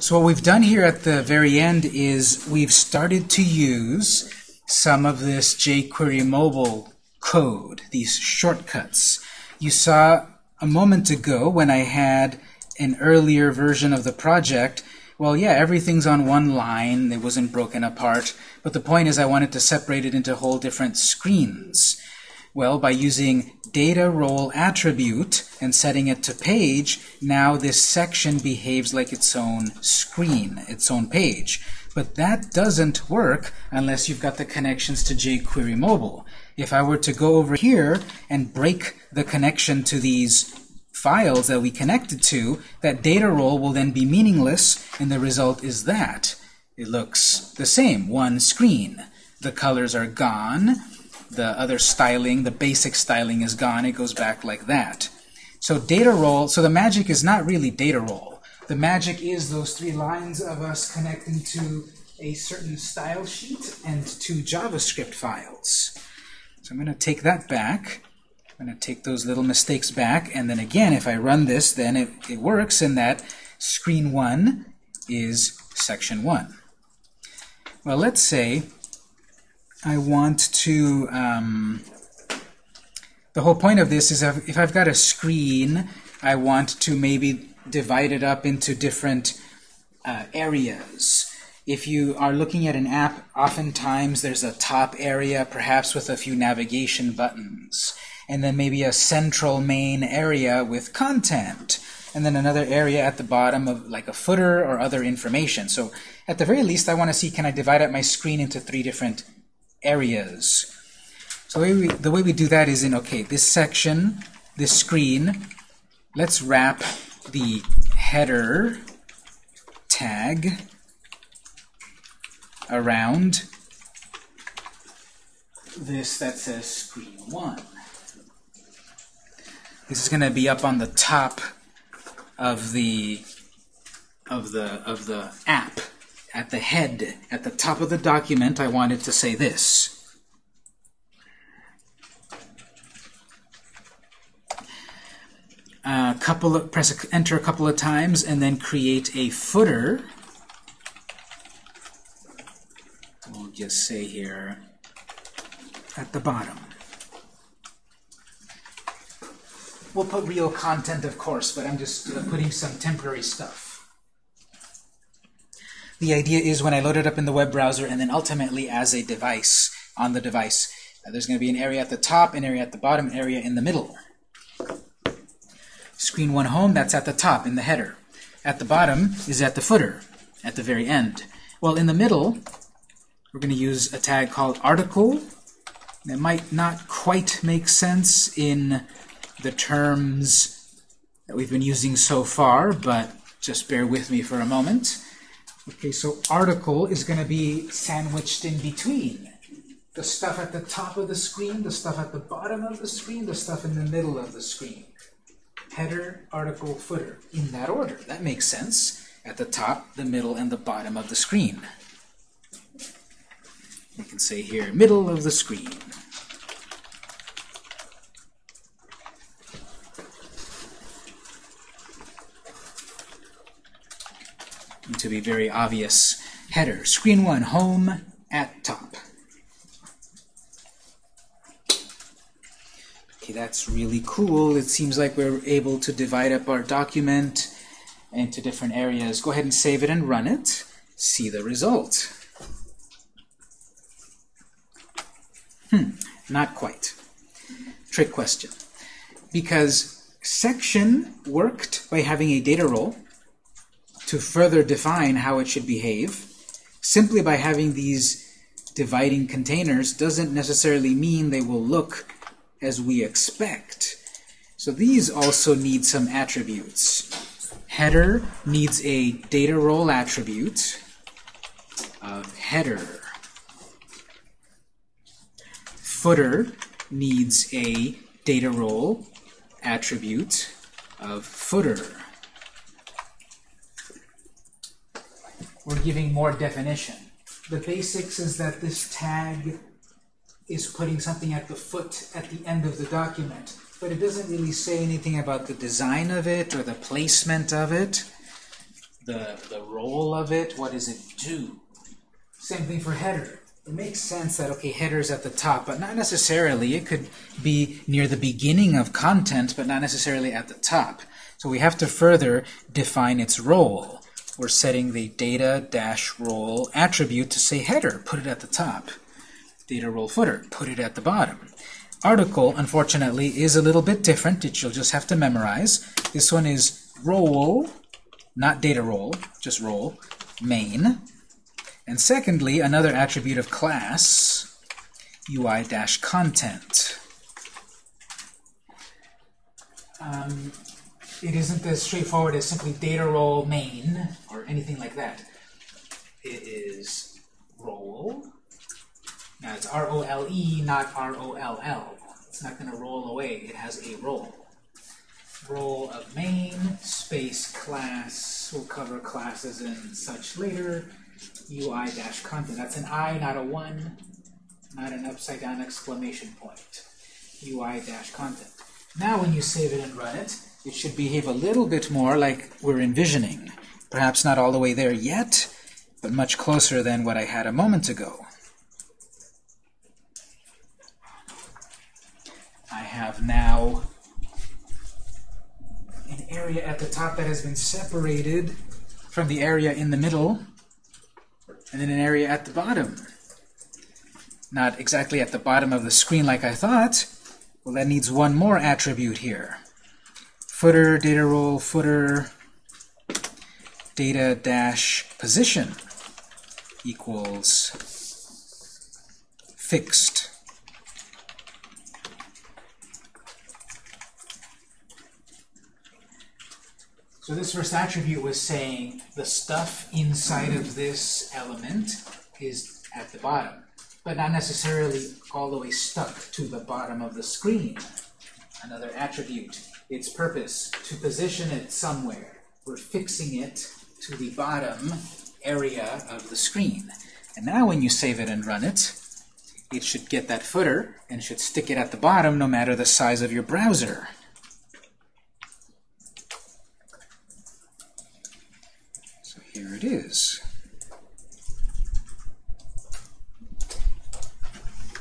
So what we've done here at the very end is we've started to use some of this jQuery mobile code, these shortcuts. You saw a moment ago when I had an earlier version of the project, well, yeah, everything's on one line. It wasn't broken apart. But the point is I wanted to separate it into whole different screens. Well, by using data role attribute and setting it to page, now this section behaves like its own screen, its own page. But that doesn't work unless you've got the connections to jQuery Mobile. If I were to go over here and break the connection to these files that we connected to, that data role will then be meaningless, and the result is that. It looks the same, one screen. The colors are gone, the other styling, the basic styling is gone, it goes back like that. So data role, so the magic is not really data role. The magic is those three lines of us connecting to a certain style sheet and two JavaScript files. So I'm going to take that back. I'm going to take those little mistakes back, and then again, if I run this, then it, it works in that screen 1 is section 1. Well, let's say I want to, um, the whole point of this is if I've got a screen, I want to maybe divide it up into different uh, areas. If you are looking at an app, oftentimes there's a top area, perhaps with a few navigation buttons, and then maybe a central main area with content, and then another area at the bottom of like a footer or other information. So at the very least, I want to see, can I divide up my screen into three different areas. So the way, we, the way we do that is in, okay, this section, this screen, let's wrap the header tag around this that says screen 1. This is going to be up on the top of the of the of the app at the head, at the top of the document, I wanted to say this. A couple of, press enter a couple of times and then create a footer. We'll just say here at the bottom. We'll put real content, of course, but I'm just uh, putting some temporary stuff. The idea is when I load it up in the web browser and then ultimately as a device on the device, uh, there's going to be an area at the top, an area at the bottom, an area in the middle. Screen 1 home, that's at the top in the header. At the bottom is at the footer, at the very end. Well, in the middle, we're going to use a tag called article. That might not quite make sense in the terms that we've been using so far, but just bear with me for a moment. Okay, so article is going to be sandwiched in between. The stuff at the top of the screen, the stuff at the bottom of the screen, the stuff in the middle of the screen. Header, article, footer, in that order. That makes sense. At the top, the middle, and the bottom of the screen. You can say here, middle of the screen. To be very obvious. Header, screen 1, home at top. Okay, that's really cool. It seems like we're able to divide up our document into different areas. Go ahead and save it and run it. See the result. Hmm, not quite. Trick question. Because section worked by having a data role, to further define how it should behave, simply by having these dividing containers doesn't necessarily mean they will look as we expect. So these also need some attributes. Header needs a data role attribute of header. Footer needs a data role attribute of footer. We're giving more definition. The basics is that this tag is putting something at the foot at the end of the document, but it doesn't really say anything about the design of it or the placement of it. the, the role of it, what does it do? Same thing for header. It makes sense that, okay, header's at the top, but not necessarily. It could be near the beginning of content, but not necessarily at the top. So we have to further define its role. We're setting the data-role attribute to say header, put it at the top. Data role footer, put it at the bottom. Article, unfortunately, is a little bit different, which you'll just have to memorize. This one is role, not data role, just role, main. And secondly, another attribute of class, UI-content. Um, it isn't as straightforward as simply data role main or anything like that. It is role. Now it's R-O-L-E, not R-O-L-L. It's not going to roll away. It has a role. Role of main, space class. We'll cover classes and such later. UI-content. That's an I, not a 1, not an upside down exclamation point. UI-content. Now when you save it and run it, it should behave a little bit more like we're envisioning. Perhaps not all the way there yet, but much closer than what I had a moment ago. I have now an area at the top that has been separated from the area in the middle, and then an area at the bottom. Not exactly at the bottom of the screen like I thought. Well, that needs one more attribute here footer data role footer data dash position equals fixed. So this first attribute was saying the stuff inside of this element is at the bottom, but not necessarily all the way stuck to the bottom of the screen. Another attribute its purpose, to position it somewhere. We're fixing it to the bottom area of the screen. And now when you save it and run it, it should get that footer and should stick it at the bottom no matter the size of your browser. So here it is.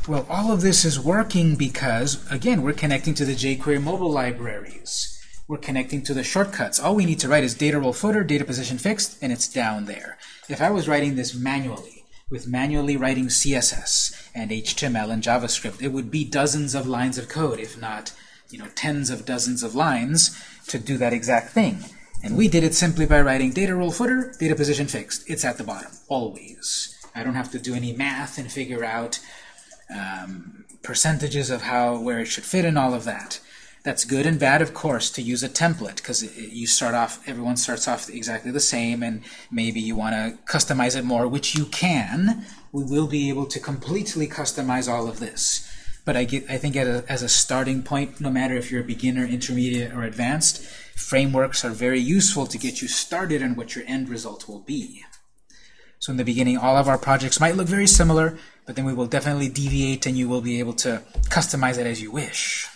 Well, all of this is working because, again, we're connecting to the jQuery mobile libraries. We're connecting to the shortcuts. All we need to write is data role footer, data position fixed, and it's down there. If I was writing this manually, with manually writing CSS and HTML and JavaScript, it would be dozens of lines of code, if not you know, tens of dozens of lines to do that exact thing. And we did it simply by writing data role footer, data position fixed. It's at the bottom, always. I don't have to do any math and figure out um, percentages of how where it should fit and all of that. That's good and bad, of course, to use a template because you start off, everyone starts off exactly the same, and maybe you want to customize it more, which you can. We will be able to completely customize all of this. But I, get, I think a, as a starting point, no matter if you're a beginner, intermediate, or advanced, frameworks are very useful to get you started on what your end result will be. So in the beginning, all of our projects might look very similar, but then we will definitely deviate and you will be able to customize it as you wish.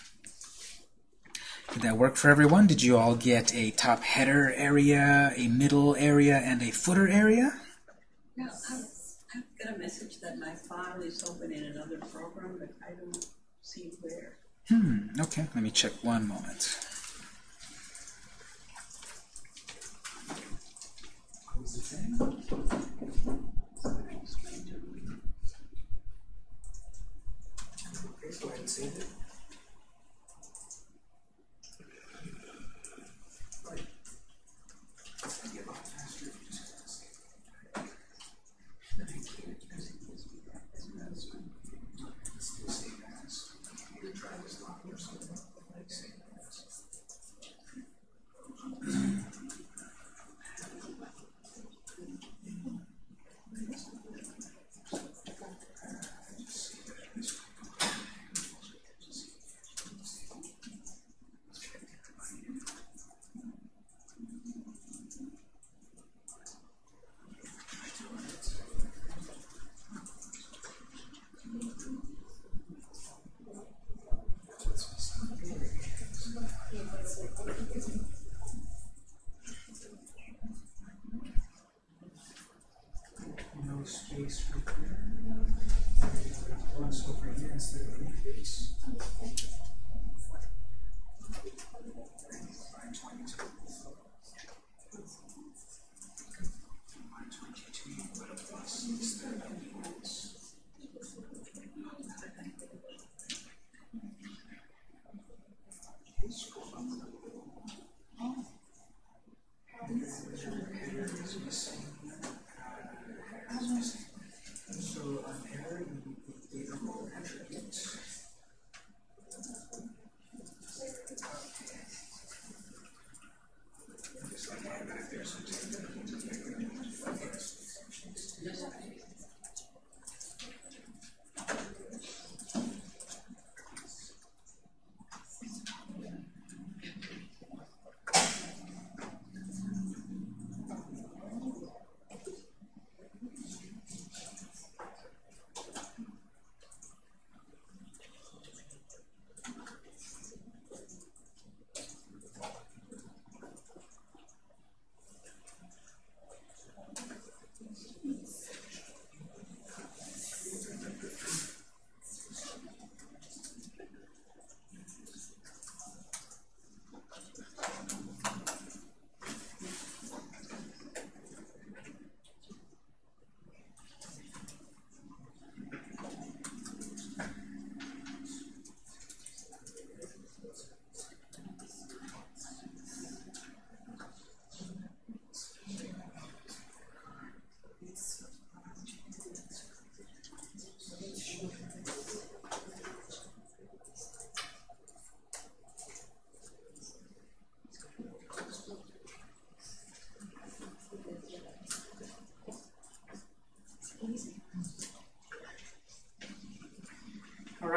Did that work for everyone? Did you all get a top header area, a middle area, and a footer area? Yeah, I've, I've got a message that my file is open in another program, but I don't see where. Hmm, okay, let me check one moment. What was it saying? Save it.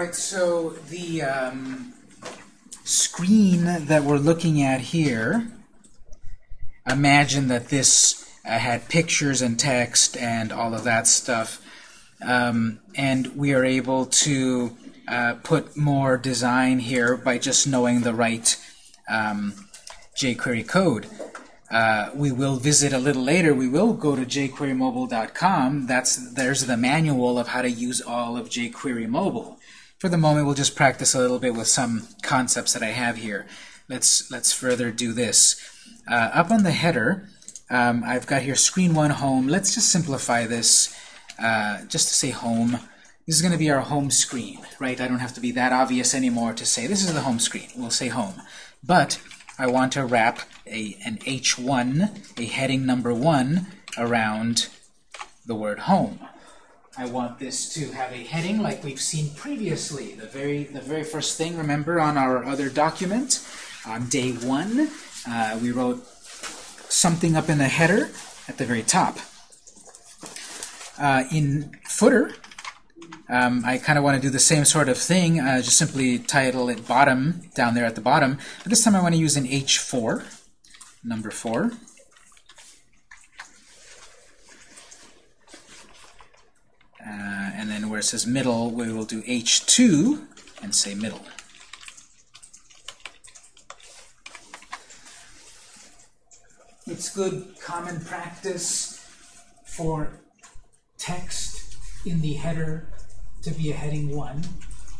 Right, so the um, screen that we're looking at here, imagine that this uh, had pictures and text and all of that stuff, um, and we are able to uh, put more design here by just knowing the right um, jQuery code. Uh, we will visit a little later. We will go to jQueryMobile.com. That's there's the manual of how to use all of jQuery Mobile. For the moment, we'll just practice a little bit with some concepts that I have here. Let's let's further do this. Uh, up on the header, um, I've got here screen one home. Let's just simplify this uh, just to say home. This is going to be our home screen, right? I don't have to be that obvious anymore to say this is the home screen. We'll say home. But I want to wrap a, an H1, a heading number 1, around the word home. I want this to have a heading like we've seen previously. The very, the very first thing, remember, on our other document, on day 1, uh, we wrote something up in the header at the very top. Uh, in footer, um, I kind of want to do the same sort of thing, uh, just simply title it bottom down there at the bottom. But this time I want to use an H4, number 4. Uh, and then where it says middle, we will do H2 and say middle. It's good common practice for text in the header to be a heading 1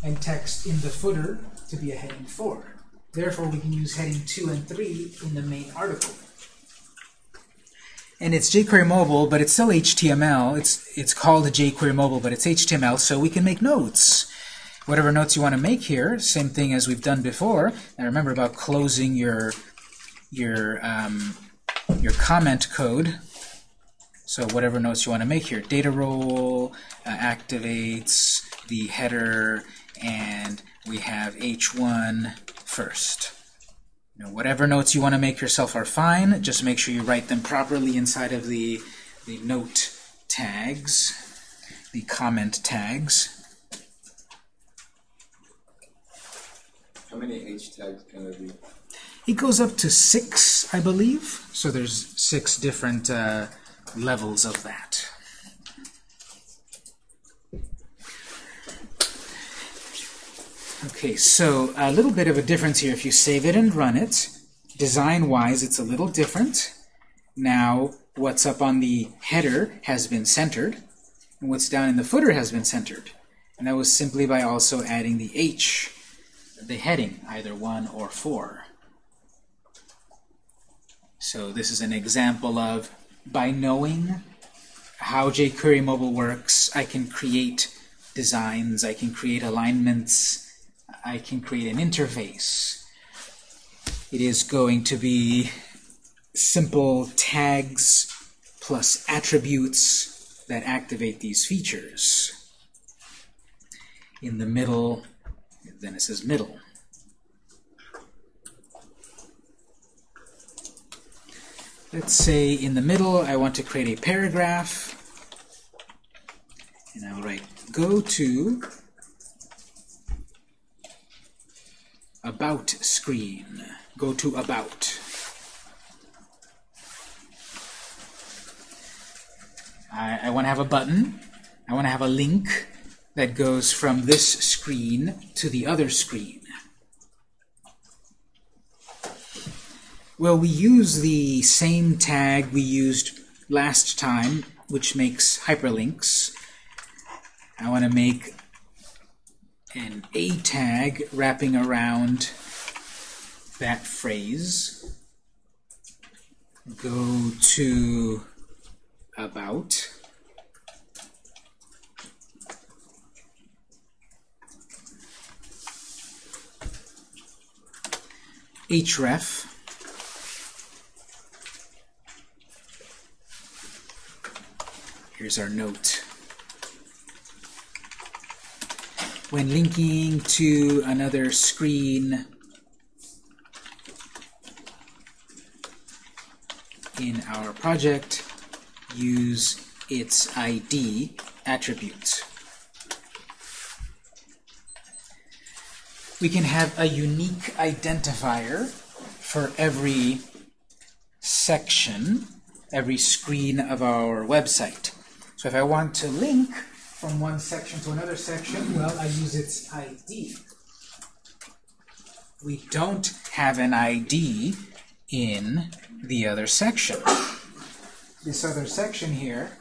and text in the footer to be a heading 4. Therefore, we can use heading 2 and 3 in the main article. And it's jQuery Mobile, but it's still HTML. It's, it's called jQuery Mobile, but it's HTML, so we can make notes. Whatever notes you want to make here, same thing as we've done before. Now remember about closing your, your, um, your comment code. So whatever notes you want to make here. Data role uh, activates the header, and we have h1 first. You know, whatever notes you want to make yourself are fine. Just make sure you write them properly inside of the, the note tags, the comment tags. How many H tags can there be? It goes up to six, I believe. So there's six different uh, levels of that. Okay, so a little bit of a difference here. If you save it and run it, design-wise, it's a little different. Now, what's up on the header has been centered. And what's down in the footer has been centered. And that was simply by also adding the H, the heading, either 1 or 4. So this is an example of, by knowing how jQuery Mobile works, I can create designs, I can create alignments, I can create an interface. It is going to be simple tags plus attributes that activate these features. In the middle, then it says middle. Let's say in the middle I want to create a paragraph and I'll write go to about screen. Go to about. I, I want to have a button. I want to have a link that goes from this screen to the other screen. Well, we use the same tag we used last time, which makes hyperlinks. I want to make an A tag wrapping around that phrase. Go to about. href Here's our note. When linking to another screen in our project, use its ID attribute. We can have a unique identifier for every section, every screen of our website. So if I want to link from one section to another section, well, I use its ID. We don't have an ID in the other section. This other section here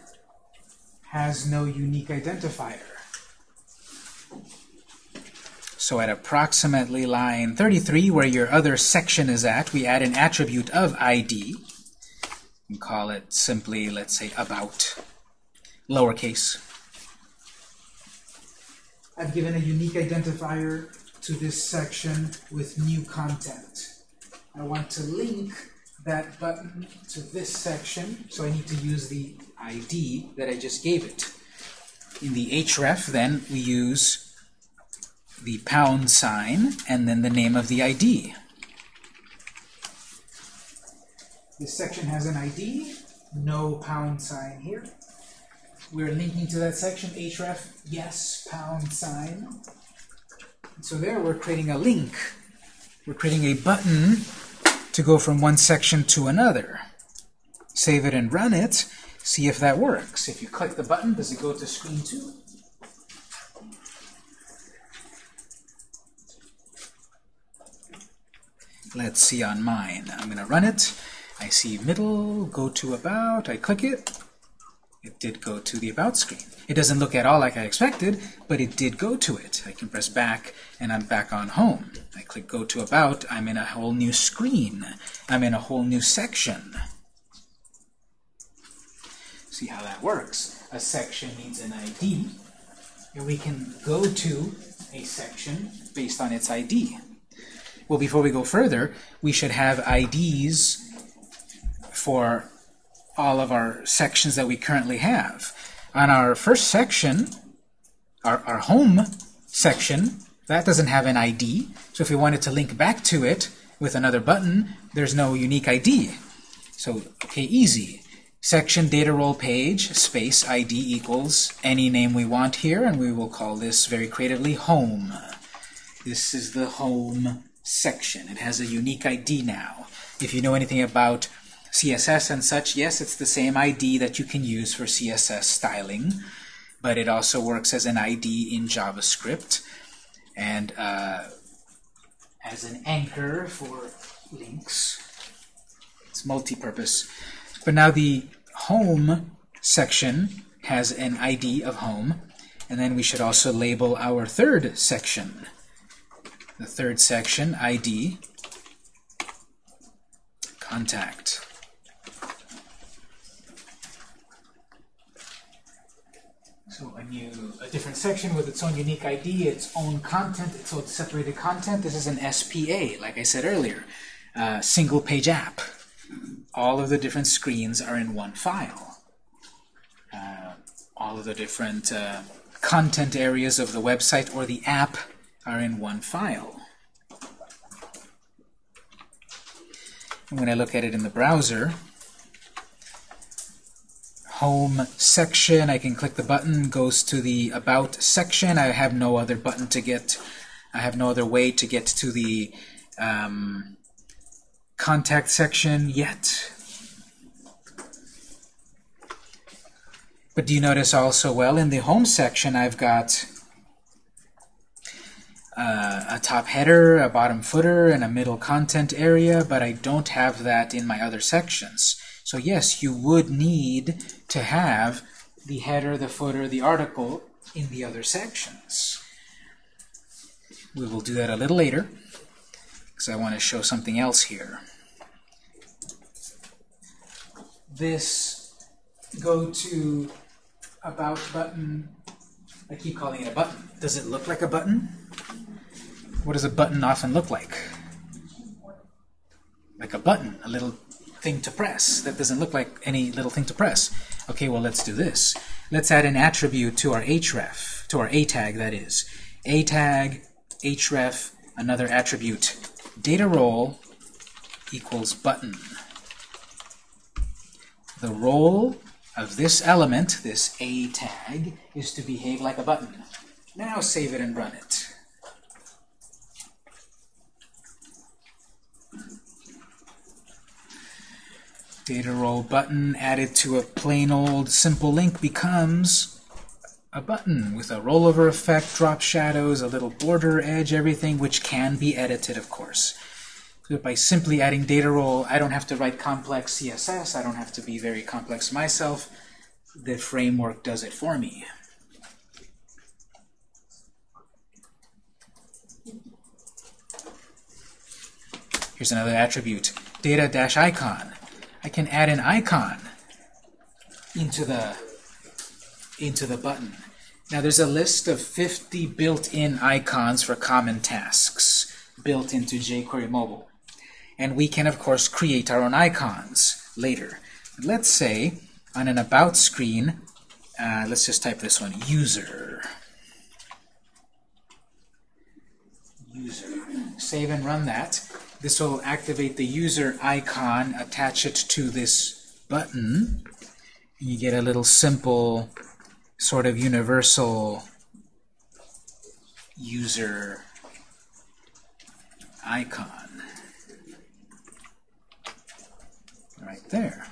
has no unique identifier. So at approximately line 33, where your other section is at, we add an attribute of ID and call it simply, let's say, about lowercase. I've given a unique identifier to this section with new content. I want to link that button to this section, so I need to use the ID that I just gave it. In the href, then, we use the pound sign and then the name of the ID. This section has an ID, no pound sign here. We're linking to that section, href, yes, pound sign. So there we're creating a link. We're creating a button to go from one section to another. Save it and run it, see if that works. If you click the button, does it go to screen 2? Let's see on mine. I'm going to run it. I see middle, go to about, I click it, it did go to the About screen. It doesn't look at all like I expected, but it did go to it. I can press back, and I'm back on Home. I click Go to About, I'm in a whole new screen. I'm in a whole new section. See how that works. A section needs an ID, and we can go to a section based on its ID. Well, before we go further, we should have IDs for all of our sections that we currently have. On our first section, our, our home section, that doesn't have an ID. So if we wanted to link back to it with another button, there's no unique ID. So, okay, easy. Section data role page, space ID equals any name we want here, and we will call this very creatively home. This is the home section. It has a unique ID now. If you know anything about CSS and such, yes, it's the same ID that you can use for CSS styling, but it also works as an ID in JavaScript and uh, as an anchor for links. It's multi-purpose. But now the home section has an ID of home. And then we should also label our third section. The third section, ID, contact. So a new, a different section with its own unique ID, its own content, its own separated content. This is an SPA, like I said earlier, uh, single page app. All of the different screens are in one file. Uh, all of the different uh, content areas of the website or the app are in one file. And when I look at it in the browser, home section, I can click the button, goes to the about section. I have no other button to get, I have no other way to get to the um, contact section yet. But do you notice also, well, in the home section, I've got uh, a top header, a bottom footer, and a middle content area, but I don't have that in my other sections. So yes, you would need to have the header, the footer, the article in the other sections. We will do that a little later, because I want to show something else here. This go to about button, I keep calling it a button. Does it look like a button? What does a button often look like? Like a button, a little thing to press. That doesn't look like any little thing to press. Okay, well, let's do this. Let's add an attribute to our href, to our a tag, that is. a tag, href, another attribute. Data role equals button. The role of this element, this a tag, is to behave like a button. Now save it and run it. Data role button added to a plain old simple link becomes a button with a rollover effect, drop shadows, a little border edge, everything, which can be edited, of course. So by simply adding data role, I don't have to write complex CSS. I don't have to be very complex myself. The framework does it for me. Here's another attribute, data-icon. I can add an icon into the into the button. Now there's a list of 50 built-in icons for common tasks built into jQuery Mobile. And we can, of course, create our own icons later. Let's say on an About screen, uh, let's just type this one, user. User. Save and run that. This will activate the user icon, attach it to this button, and you get a little simple sort of universal user icon right there.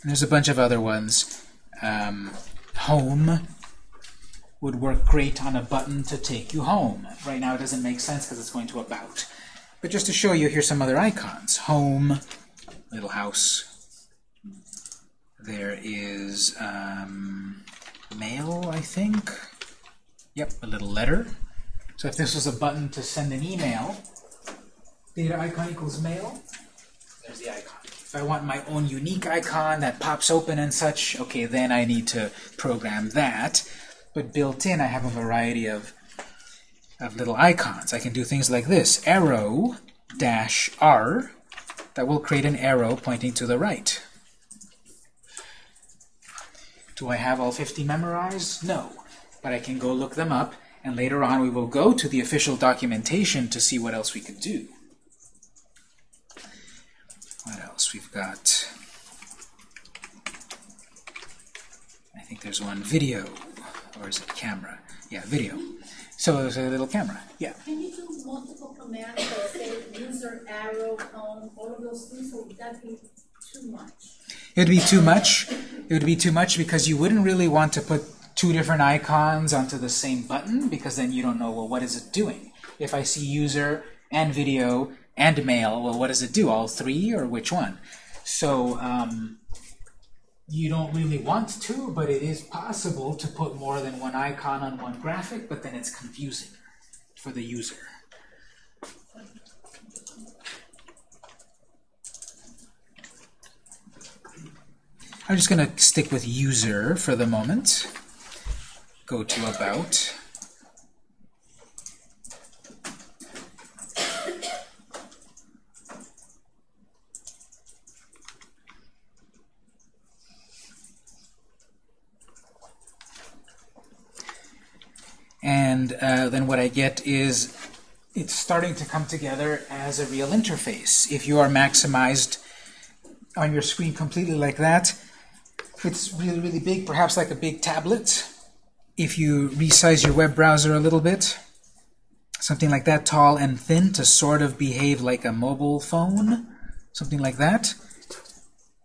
And there's a bunch of other ones. Um, home would work great on a button to take you home. Right now it doesn't make sense because it's going to about. But just to show you, here's some other icons. Home, little house. There is um, mail, I think. Yep, a little letter. So if this was a button to send an email, data icon equals mail, there's the icon. If I want my own unique icon that pops open and such, okay, then I need to program that. But built in, I have a variety of, of little icons. I can do things like this, arrow dash R, that will create an arrow pointing to the right. Do I have all 50 memorized? No. But I can go look them up, and later on we will go to the official documentation to see what else we could do. What else? We've got, I think there's one video, or is it camera? Yeah, video. So there's a little camera. Yeah. Can you do multiple commands that say user, arrow, home, all of those things, or would that be too much? It would be too much. It would be too much because you wouldn't really want to put two different icons onto the same button because then you don't know, well, what is it doing? If I see user and video and mail, well, what does it do? All three or which one? So um, you don't really want to, but it is possible to put more than one icon on one graphic, but then it's confusing for the user. I'm just going to stick with user for the moment. Go to about. And uh, then what I get is it's starting to come together as a real interface. If you are maximized on your screen completely like that, if it's really, really big, perhaps like a big tablet, if you resize your web browser a little bit, something like that, tall and thin, to sort of behave like a mobile phone, something like that,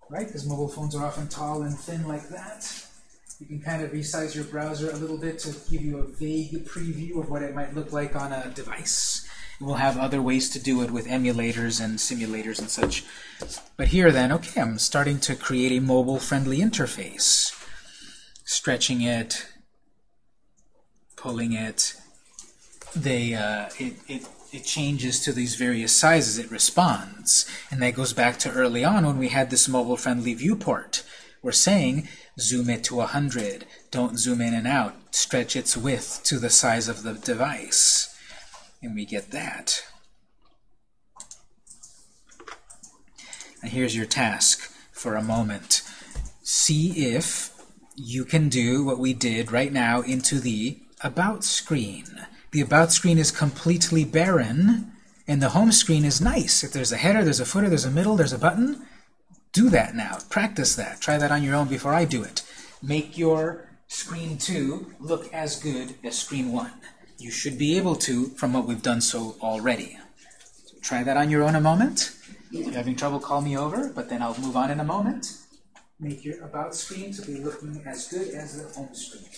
right? Because mobile phones are often tall and thin like that. You can kind of resize your browser a little bit to give you a vague preview of what it might look like on a device. We'll have other ways to do it with emulators and simulators and such. But here then, okay, I'm starting to create a mobile-friendly interface. Stretching it, pulling it, they, uh, it, it, it changes to these various sizes, it responds. And that goes back to early on when we had this mobile-friendly viewport. We're saying zoom it to 100, don't zoom in and out, stretch its width to the size of the device. And we get that. Now here's your task for a moment. See if you can do what we did right now into the About screen. The About screen is completely barren, and the Home screen is nice. If there's a header, there's a footer, there's a middle, there's a button, do that now. Practice that. Try that on your own before I do it. Make your screen 2 look as good as screen 1. You should be able to from what we've done so already. So try that on your own a moment. If you're having trouble, call me over, but then I'll move on in a moment. Make your About screen to be looking as good as the Home screen.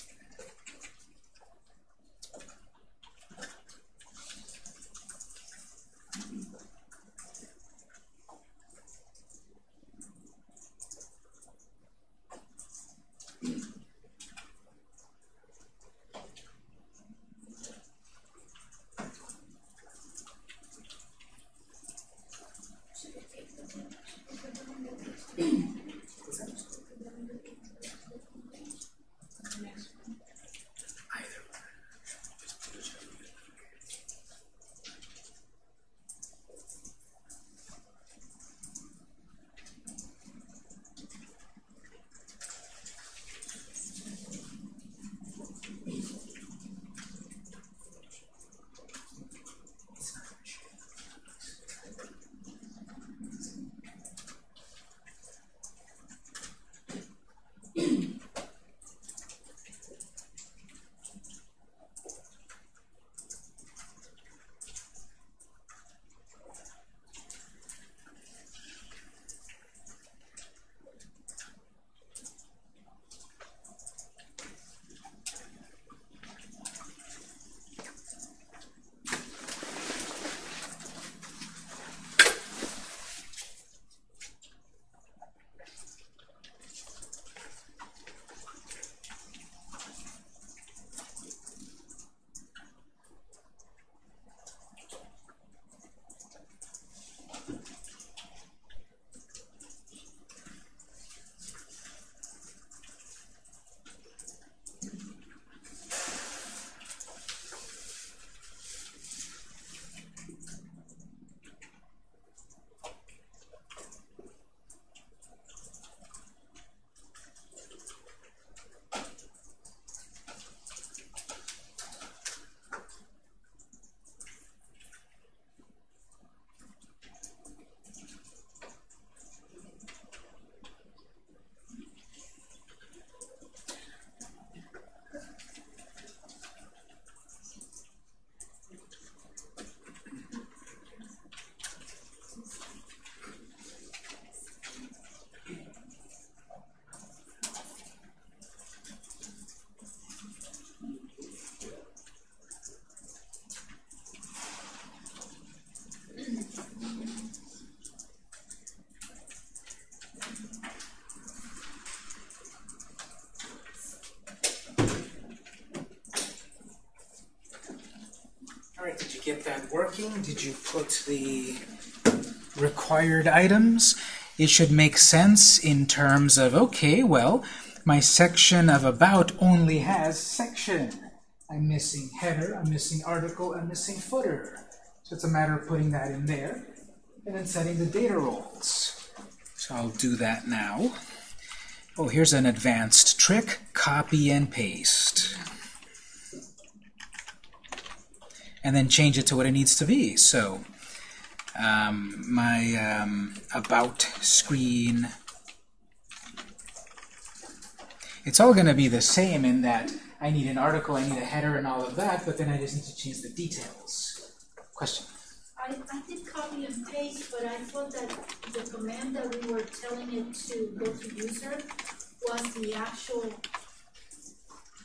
Get that working? Did you put the required items? It should make sense in terms of, okay, well, my section of about only has section. I'm missing header, I'm missing article, I'm missing footer. So it's a matter of putting that in there and then setting the data roles. So I'll do that now. Oh, here's an advanced trick. Copy and paste. And then change it to what it needs to be. So um, my um, about screen, it's all going to be the same in that I need an article, I need a header and all of that, but then I just need to change the details. Question? I, I did copy and paste, but I thought that the command that we were telling it to go to user was the actual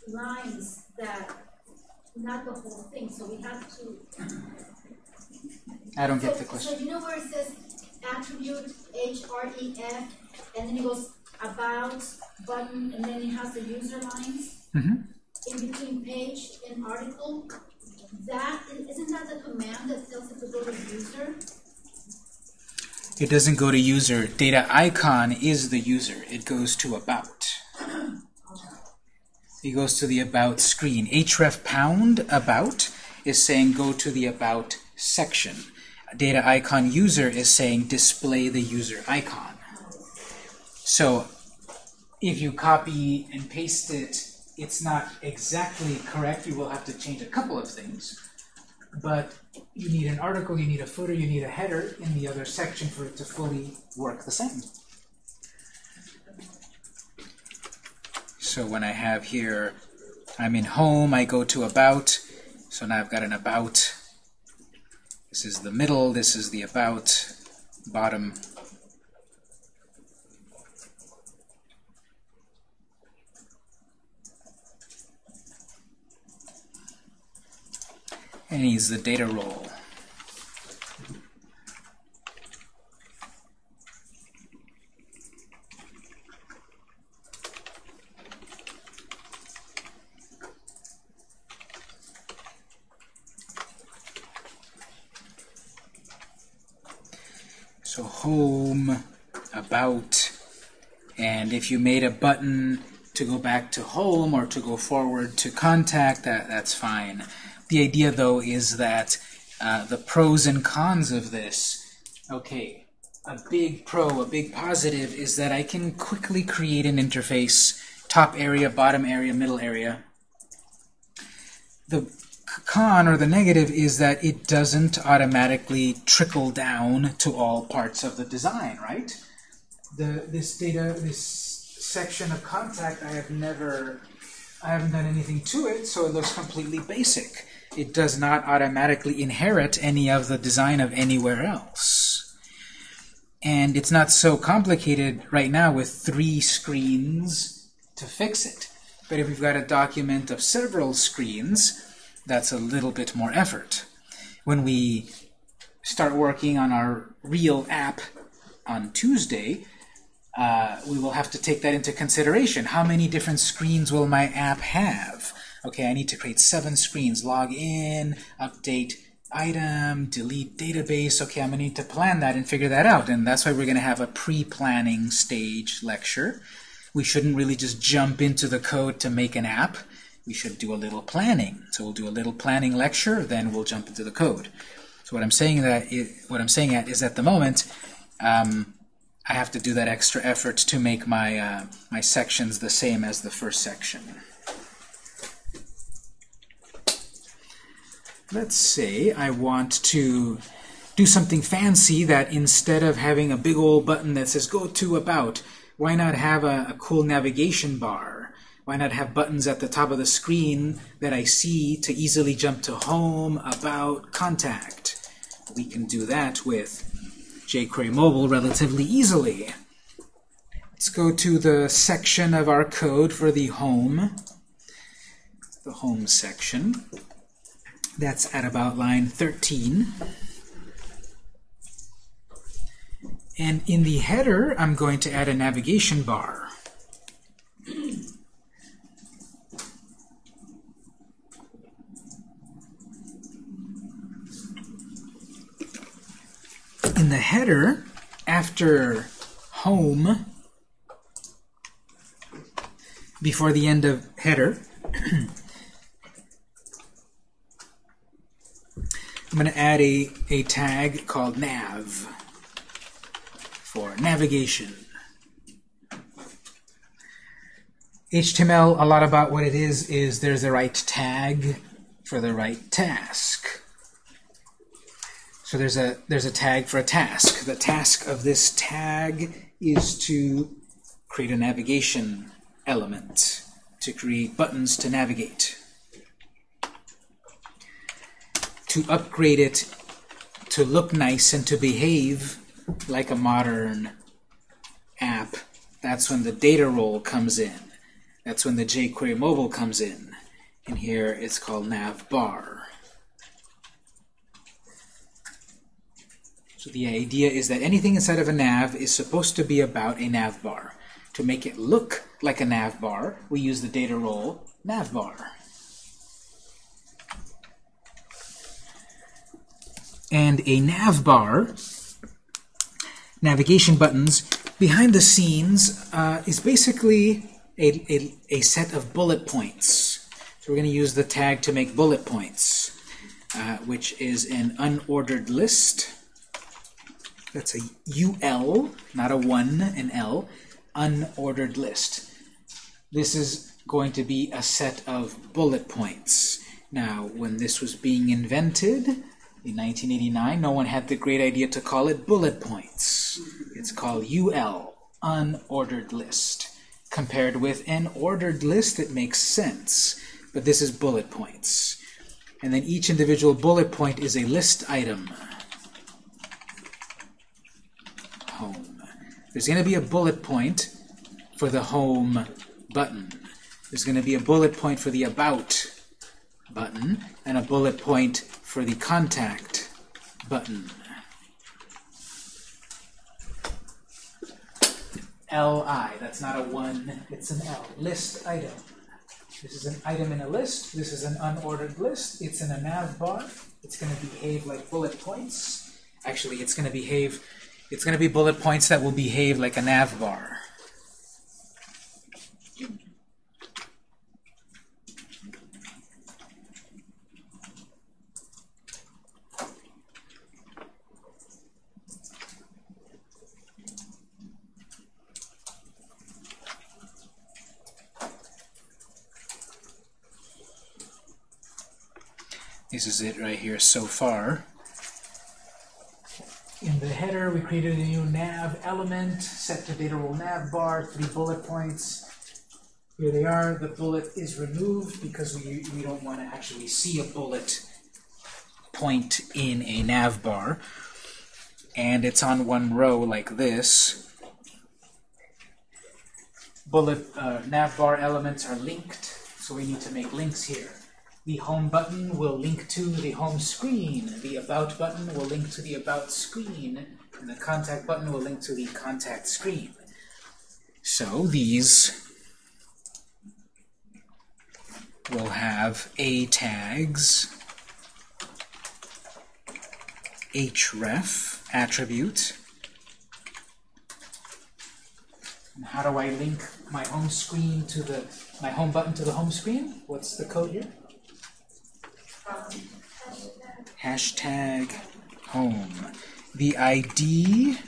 lines that, not the whole thing, so we have to. I don't get So- the question. So you know where it says attribute H R E F, and then it goes about, button, and then it has the user lines? Mhm. In between page and article, that, isn't that the command that tells it to go to user? It doesn't go to user. Data icon is the user. It goes to about. It goes to the about screen. href pound about is saying go to the about section. Data icon user is saying display the user icon. So if you copy and paste it, it's not exactly correct. You will have to change a couple of things. But you need an article, you need a footer, you need a header in the other section for it to fully work the same. So when I have here, I'm in home, I go to about, so now I've got an about. This is the middle, this is the about, bottom. And he's the data role. So home, about, and if you made a button to go back to home or to go forward to contact, that, that's fine. The idea, though, is that uh, the pros and cons of this, okay, a big pro, a big positive, is that I can quickly create an interface, top area, bottom area, middle area. The con, or the negative, is that it doesn't automatically trickle down to all parts of the design, right? The, this data, this section of contact, I have never, I haven't done anything to it, so it looks completely basic. It does not automatically inherit any of the design of anywhere else. And it's not so complicated right now with three screens to fix it. But if we've got a document of several screens, that's a little bit more effort. When we start working on our real app on Tuesday, uh, we will have to take that into consideration. How many different screens will my app have? Okay, I need to create seven screens. Log in, update item, delete database. Okay, I'm going to need to plan that and figure that out. And that's why we're going to have a pre-planning stage lecture. We shouldn't really just jump into the code to make an app. We should do a little planning. So we'll do a little planning lecture, then we'll jump into the code. So what I'm saying that i what I'm saying at is at the moment, um, I have to do that extra effort to make my uh, my sections the same as the first section. Let's say I want to do something fancy that instead of having a big old button that says go to about, why not have a, a cool navigation bar? Why not have buttons at the top of the screen that I see to easily jump to home, about, contact? We can do that with jQuery Mobile relatively easily. Let's go to the section of our code for the home, the home section. That's at about line 13. And in the header, I'm going to add a navigation bar. Header, after home, before the end of header, I'm going to add a, a tag called nav for navigation. HTML, a lot about what it is, is there's the right tag for the right task. So there's a there's a tag for a task. The task of this tag is to create a navigation element, to create buttons to navigate. To upgrade it to look nice and to behave like a modern app, that's when the data role comes in. That's when the jQuery mobile comes in. And here it's called navbar. So the idea is that anything inside of a nav is supposed to be about a nav bar. To make it look like a nav bar, we use the data role navbar. And a navbar, navigation buttons, behind the scenes uh, is basically a, a, a set of bullet points. So we're going to use the tag to make bullet points, uh, which is an unordered list. That's a UL, not a 1, an L, unordered list. This is going to be a set of bullet points. Now, when this was being invented, in 1989, no one had the great idea to call it bullet points. It's called UL, unordered list. Compared with an ordered list, it makes sense. But this is bullet points. And then each individual bullet point is a list item. Home. There's going to be a bullet point for the Home button. There's going to be a bullet point for the About button, and a bullet point for the Contact button. LI, that's not a 1, it's an L. List item. This is an item in a list. This is an unordered list. It's in a nav bar. It's going to behave like bullet points. Actually, it's going to behave, it's going to be bullet points that will behave like a nav bar. This is it right here so far. In the header, we created a new nav element, set to data role nav bar, three bullet points. Here they are. The bullet is removed because we, we don't want to actually see a bullet point in a nav bar. And it's on one row like this. Bullet uh, nav bar elements are linked, so we need to make links here. The home button will link to the home screen. The about button will link to the about screen. And the contact button will link to the contact screen. So these will have A tags, href attribute. And how do I link my home screen to the my home button to the home screen? What's the code here? Hashtag home. The ID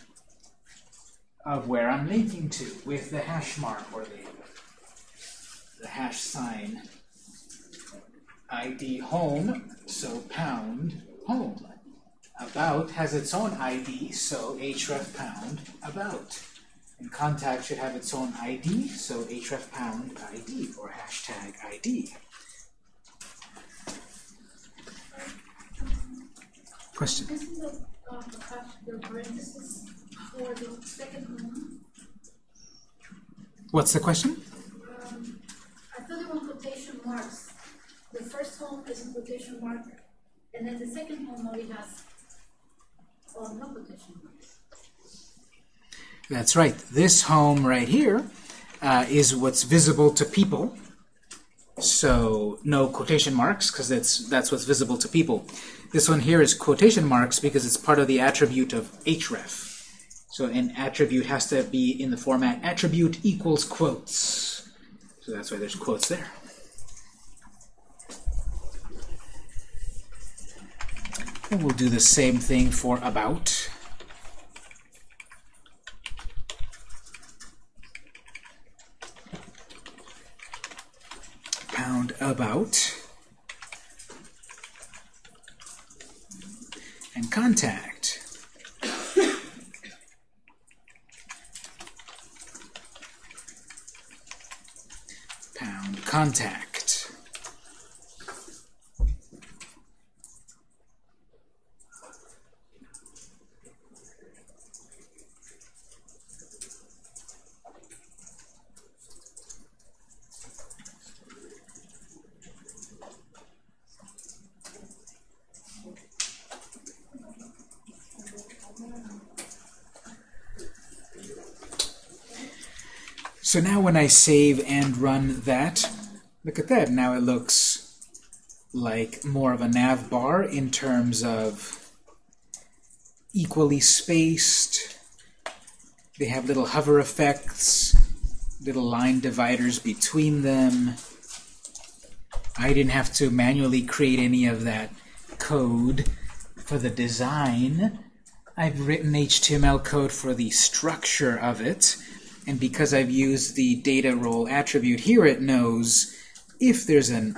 of where I'm linking to with the hash mark or the, the hash sign. ID home, so pound home. About has its own ID, so href pound about. And contact should have its own ID, so href pound ID or hashtag ID. Question? Isn't the, um, hash- for the second one? What's the question? Um, I thought they were quotation marks. The first home is a quotation mark, and then the second home only has, oh, no quotation marks. That's right. This home right here uh, is what's visible to people. So no quotation marks because that's that's what's visible to people. This one here is quotation marks because it's part of the attribute of href. So an attribute has to be in the format attribute equals quotes. So that's why there's quotes there. And we'll do the same thing for about. Pound about. And contact. Pound contact. So now when I save and run that, look at that. Now it looks like more of a nav bar in terms of equally spaced. They have little hover effects, little line dividers between them. I didn't have to manually create any of that code for the design. I've written HTML code for the structure of it. And because I've used the data role attribute here, it knows if there's an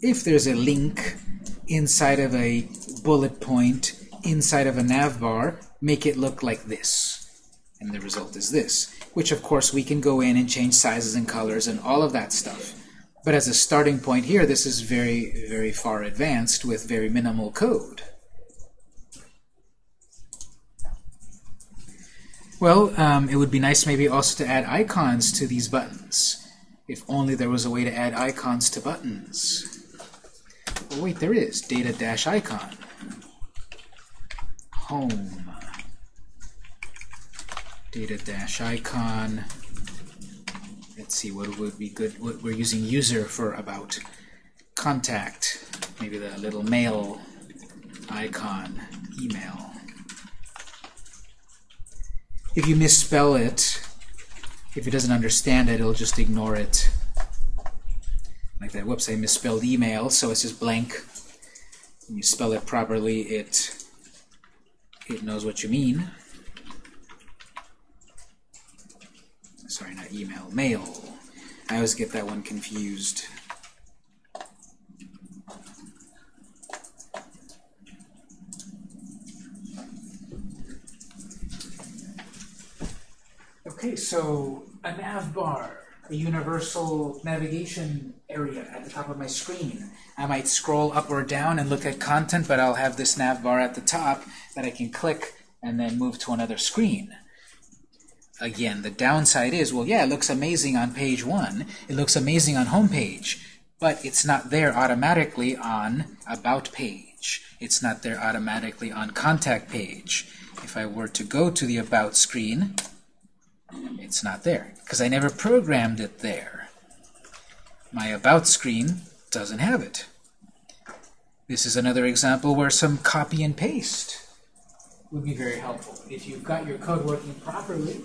if there's a link inside of a bullet point inside of a nav bar, make it look like this. And the result is this, which of course we can go in and change sizes and colors and all of that stuff. But as a starting point here, this is very, very far advanced with very minimal code. Well, um, it would be nice maybe also to add icons to these buttons. If only there was a way to add icons to buttons. Oh wait, there is. Data-icon. Home. Data-icon. Let's see, what would be good? What we're using user for about. Contact. Maybe the little mail icon. Email. If you misspell it, if it doesn't understand it, it'll just ignore it. Like that, whoops, I misspelled email, so it's just blank. When you spell it properly, it it knows what you mean. Sorry, not email, mail. I always get that one confused. Okay, so a nav bar, a universal navigation area at the top of my screen. I might scroll up or down and look at content, but I'll have this nav bar at the top that I can click and then move to another screen. Again, the downside is, well, yeah, it looks amazing on page one. It looks amazing on home page, but it's not there automatically on about page. It's not there automatically on contact page. If I were to go to the about screen, it's not there because I never programmed it there. My About screen doesn't have it. This is another example where some copy and paste would be very helpful. If you've got your code working properly,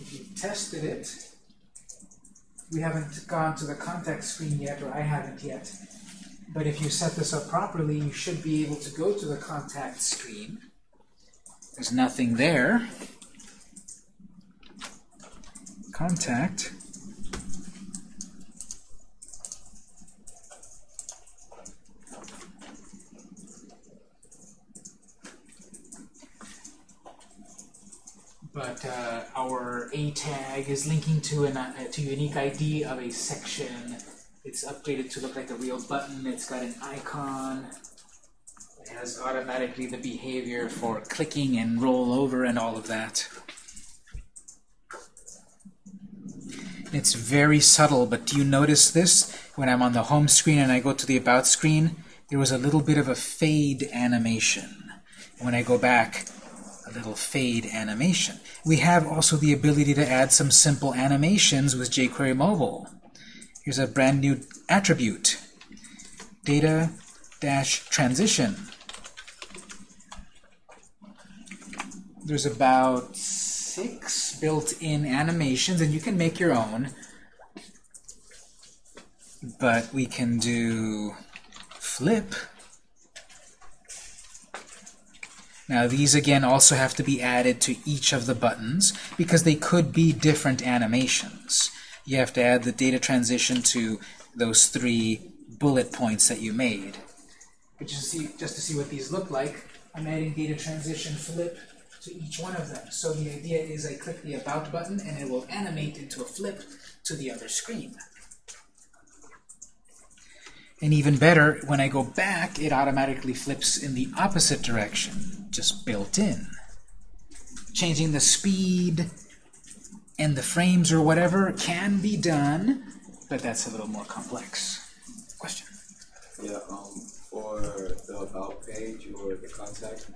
if you've tested it, we haven't gone to the contact screen yet, or I haven't yet, but if you set this up properly, you should be able to go to the contact screen. There's nothing there contact but uh, our A tag is linking to an uh, to unique ID of a section. It's updated to look like a real button. It's got an icon. It has automatically the behavior for clicking and roll over and all of that. It's very subtle, but do you notice this? When I'm on the home screen and I go to the About screen, there was a little bit of a fade animation. When I go back, a little fade animation. We have also the ability to add some simple animations with jQuery Mobile. Here's a brand new attribute. Data dash transition. There's about six built-in animations, and you can make your own. But we can do flip. Now these again also have to be added to each of the buttons because they could be different animations. You have to add the data transition to those three bullet points that you made. But just to see, just to see what these look like, I'm adding data transition flip to each one of them. So the idea is I click the About button and it will animate into a flip to the other screen. And even better, when I go back, it automatically flips in the opposite direction, just built in. Changing the speed and the frames or whatever can be done, but that's a little more complex. Question? Yeah, um, for the about page or the contact,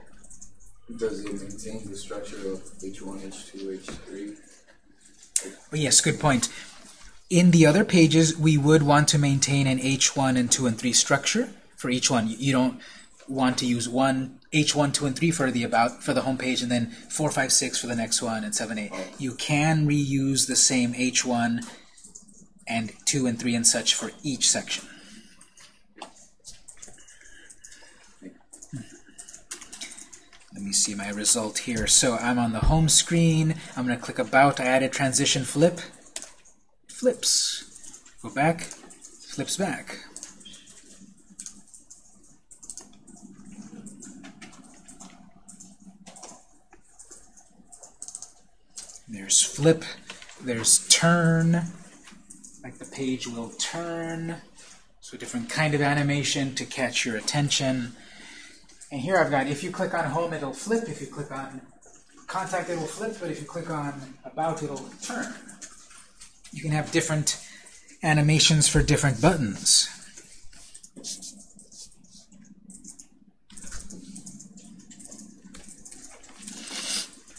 does it maintain the structure of H1, H2, H3? Oh, yes, good point. In the other pages, we would want to maintain an H1 and 2 and 3 structure for each one. You don't want to use one H1, 2, and 3 for the about for the home page, and then 4, 5, 6 for the next one, and 7, 8. You can reuse the same H1 and 2 and 3 and such for each section. Let me see my result here. So I'm on the home screen. I'm going to click About. I added transition flip. Flips. Go back. Flips back. There's flip. There's turn. Like the page will turn. So a different kind of animation to catch your attention. And here I've got, if you click on home, it'll flip. If you click on contact, it will flip. But if you click on about, it'll turn. You can have different animations for different buttons.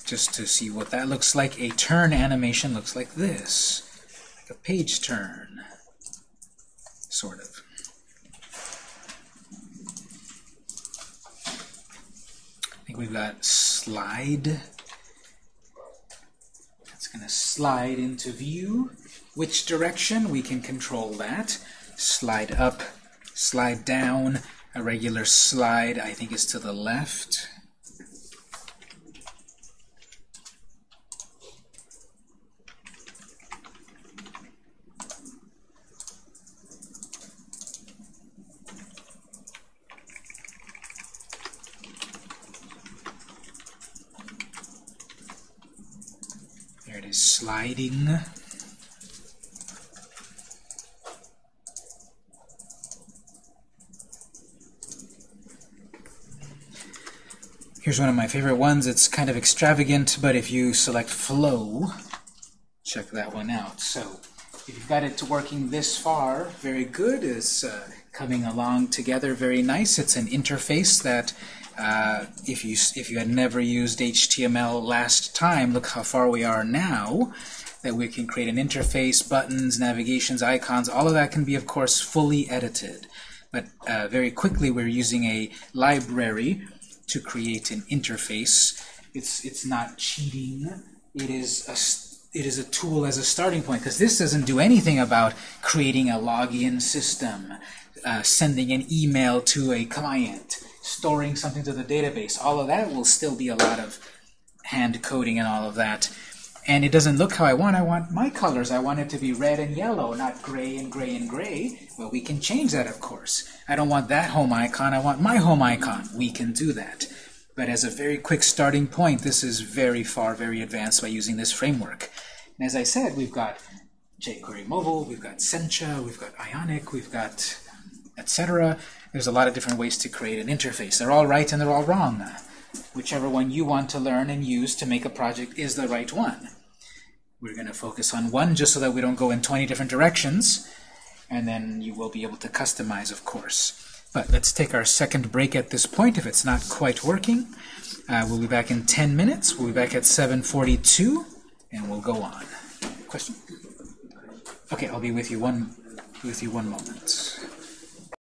Just to see what that looks like, a turn animation looks like this. Like a page turn, sort of. Think we've got slide. It's going to slide into view. Which direction? We can control that. Slide up, slide down. A regular slide, I think, is to the left. There it is, sliding. Here's one of my favorite ones. It's kind of extravagant, but if you select flow, check that one out. So if you've got it working this far, very good. It's uh, coming along together very nice. It's an interface that uh, if you if you had never used HTML last time, look how far we are now. That we can create an interface, buttons, navigations, icons, all of that can be, of course, fully edited. But uh, very quickly, we're using a library to create an interface. It's it's not cheating. It is a it is a tool as a starting point because this doesn't do anything about creating a login system, uh, sending an email to a client, storing something to the database. All of that will still be a lot of hand coding and all of that. And it doesn't look how I want. I want my colors. I want it to be red and yellow, not gray and gray and gray. Well, we can change that, of course. I don't want that home icon. I want my home icon. We can do that. But as a very quick starting point, this is very far, very advanced by using this framework. And as I said, we've got jQuery Mobile, we've got Sencha, we've got Ionic, we've got etc. There's a lot of different ways to create an interface. They're all right and they're all wrong. Whichever one you want to learn and use to make a project is the right one. We're going to focus on one just so that we don't go in 20 different directions, and then you will be able to customize, of course. But let's take our second break at this point if it's not quite working. Uh, we'll be back in 10 minutes. We'll be back at 7.42, and we'll go on. Question? Okay, I'll be with you one with you one moment.